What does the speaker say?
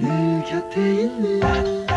Hmm, çok beğendin mi?